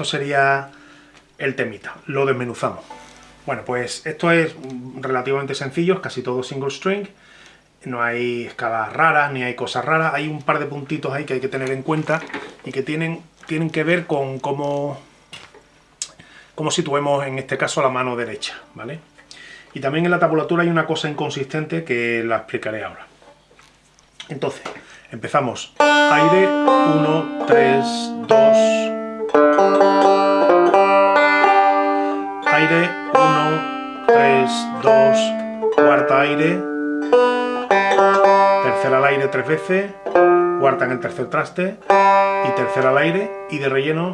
esto sería el temita. Lo desmenuzamos. Bueno, pues esto es relativamente sencillo, es casi todo single string. No hay escalas raras, ni hay cosas raras. Hay un par de puntitos ahí que hay que tener en cuenta y que tienen, tienen que ver con cómo, cómo situemos, en este caso, la mano derecha, ¿vale? Y también en la tabulatura hay una cosa inconsistente que la explicaré ahora. Entonces, empezamos. Aire, 1, 3, 2. Aire, 1, 3, 2. Cuarta aire. Tercera al aire tres veces. Cuarta en el tercer traste. Y tercera al aire. Y de relleno.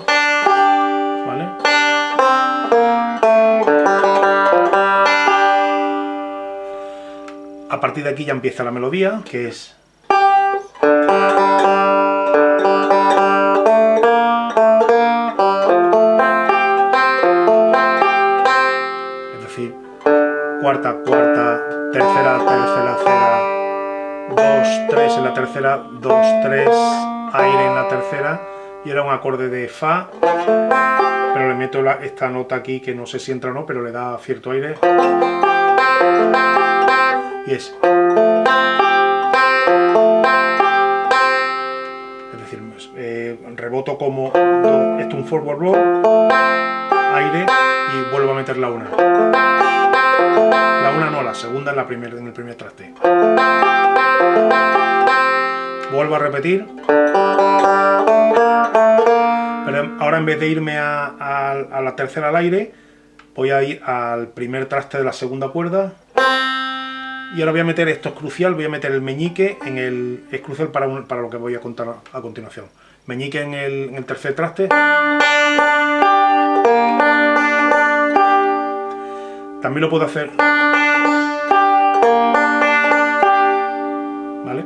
¿Vale? A partir de aquí ya empieza la melodía, que es cuarta, cuarta, tercera, tercera, tercera, dos, tres en la tercera, dos, tres, aire en la tercera, y era un acorde de Fa, pero le meto esta nota aquí que no sé si entra o no, pero le da cierto aire, y es... Es decir, eh, reboto como esto un forward blow, aire, y vuelvo a meter la una. La una no, la segunda en, la primera en el primer traste. Vuelvo a repetir. Pero ahora en vez de irme a, la tercera al aire, voy a ir al primer traste de la segunda cuerda. Y ahora voy a meter, esto es crucial, voy a meter el meñique en el... es crucial para, para lo que voy a contar a, continuación. Meñique en el tercer traste. También lo puedo hacer... ¿Vale?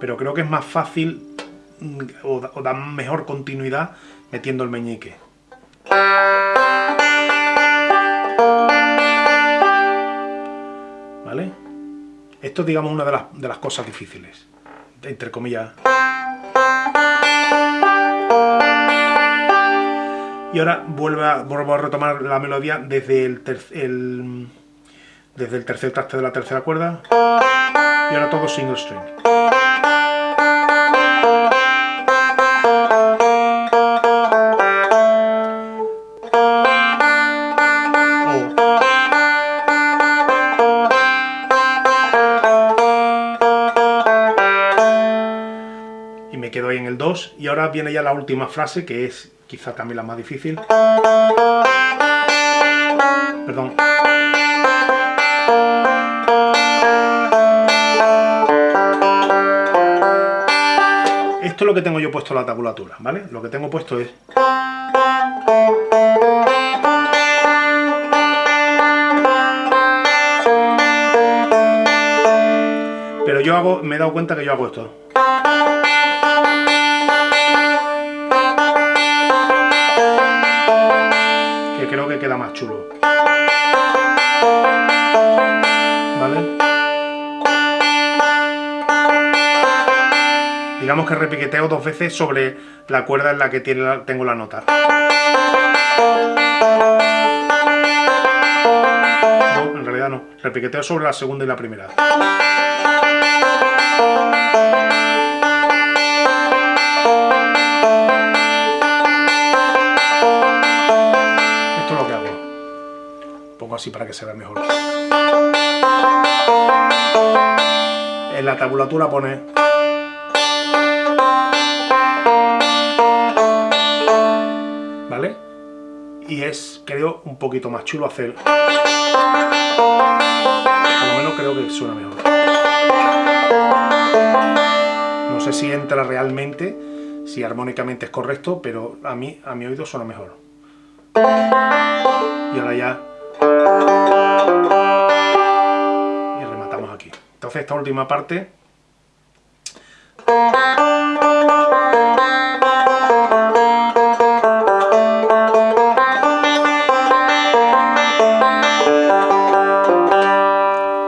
Pero creo que es más fácil mm, o da, mejor continuidad metiendo el meñique. ¿Vale? Esto es, digamos, una de las, de las cosas difíciles, entre comillas. Y ahora vuelvo a, vuelvo a retomar la melodía desde el, desde el tercer traste de la tercera cuerda. Y ahora todo single string. y me quedo ahí en el 2 y ahora viene ya la última frase que es quizá también la más difícil. Perdón. Esto es lo que tengo yo puesto en la tabulatura, ¿vale? Lo que tengo puesto es... Pero yo hago, me he dado cuenta que yo hago esto. Queda más chulo. ¿Vale? Digamos que repiqueteo dos veces sobre la cuerda en la que tengo la nota. No, en realidad no. Repiqueteo sobre la segunda y la primera. Así para que se vea mejor. En la tabulatura pone... ¿Vale? Y es, creo, un poquito más chulo hacer... Por lo menos creo que suena mejor. No sé si entra realmente, si armónicamente es correcto, pero a mí, a mi oído suena mejor. Y ahora ya Entonces esta última parte.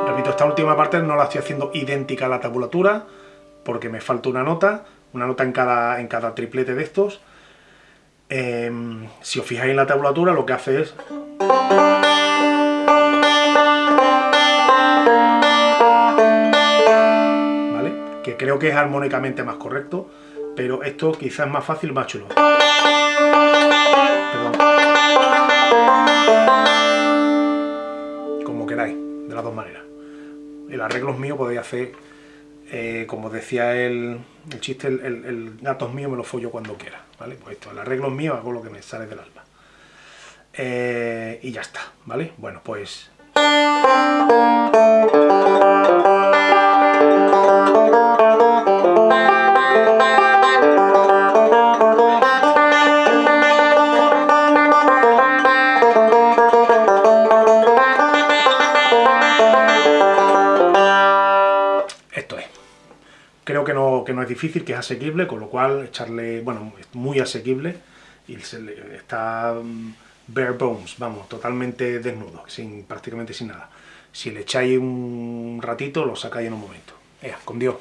Repito, esta última parte no la estoy haciendo idéntica a la tabulatura porque me falta una nota, una nota en cada, en cada triplete de estos. Em, si os fijáis en la tablatura, lo que hace es... Creo que es armónicamente más correcto, pero esto quizás más fácil, más chulo. Perdón. Como queráis, de las dos maneras. El arreglo es mío, podéis hacer, eh, como decía el, el chiste, el, el, gato es mío, me lo follo cuando quiera. ¿Vale? Pues esto, el arreglo es mío, hago lo que me sale del alma. Eh, y ya está, ¿vale? Bueno, pues... que no, es difícil, que es asequible, con lo cual echarle, bueno, es muy asequible y está mm, bare bones, vamos, totalmente desnudo, sin, prácticamente sin nada. Si le echáis un ratito, lo sacáis en un momento. Ea, con Dios.